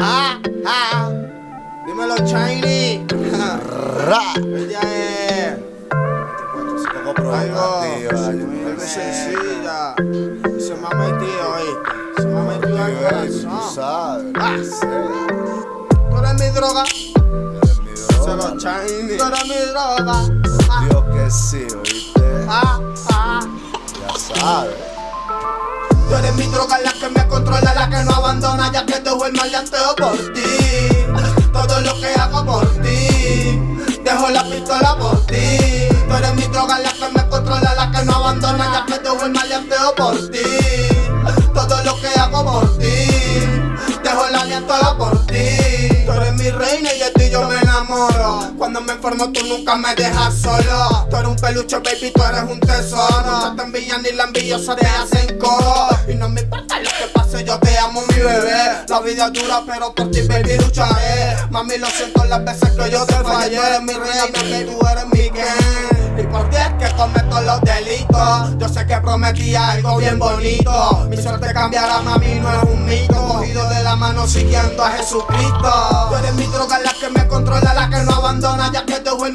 Ah, ah. Dímelo, Shiny. El día es muy sencilla. Se me ha metido, ¿oíste? Se me ha metido al Tú corazón. sabes. Ah. Tú eres mi droga. Se lo Shiny. Tú eres mi droga. Ah, Dios que sí, oíste. ah, ah. Ya sabes. Mi droga, la que me controla, la que no abandona, ya que dejo el maleanteo por ti. Todo lo que hago por ti, dejo la pistola por ti. Tú eres mi droga, la que me controla, la que no abandona, ya que dejo el maleanteo por ti. Enamoro. Cuando me enfermo tú nunca me dejas solo. Tú eres un peluche, baby, tú eres un tesoro. No te envían ni la envidiosa te hacen coro. Y no me importa lo que pase, yo te amo, mi bebé. La vida es dura, pero por ti, baby, lucharé. Mami, lo siento las veces que yo te fallé. Tú eres mi reina, baby, tú eres mi Ken. Y por ti es que cometo los delitos. Yo sé que prometía algo bien bonito. Mi suerte cambiará, mami, siguiendo a Jesucristo. Tú eres mi droga, la que me controla, la que no abandona, ya que dejo el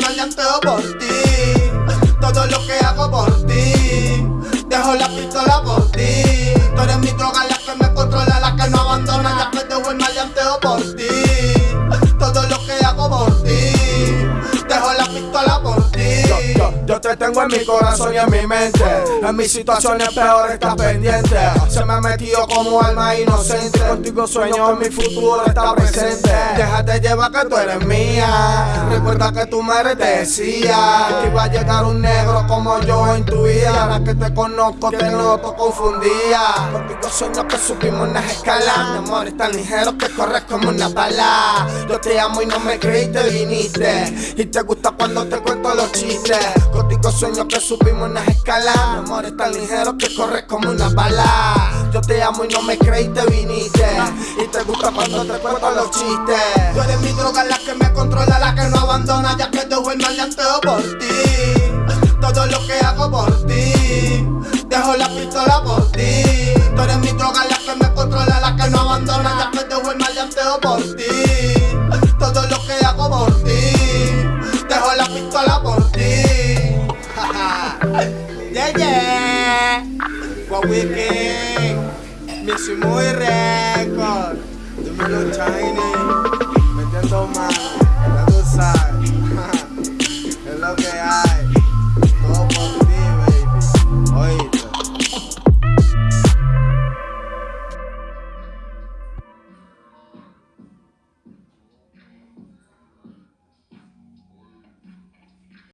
Yo, te tengo en mi corazón y en mi mente. En mis situaciones peores estás pendiente. Se me ha metido como alma inocente. Contigo sueño en mi futuro está presente. Déjate llevar que tú eres mía. Recuerda que tu madre te decía que iba a llegar un negro como yo en tu vida. Ahora que te conozco te noto confundida. Contigo sueño que subimos unas escalas. Mi amor es tan ligero que corres como una bala. Yo te amo y no me creí te viniste. Y te gusta cuando te cuento los chistes. Contigo sueño que subimos unas escalas. Mi amor es tan ligero que corres como una bala. Yo te amo y no me creí te viniste. Y te gusta cuando te cuento los chistes. Tú eres mi droga, la que me controla, la que no abandona, ya que dejo el maleanteo por ti. Todo lo que hago por ti. Dejo la pistola por ti. Tú eres mi droga, la que me controla, la que no abandona, ya que dejo el maleanteo por ti. Jeje. Wawiki Mixi muy record Domino Tiny Metiendo mano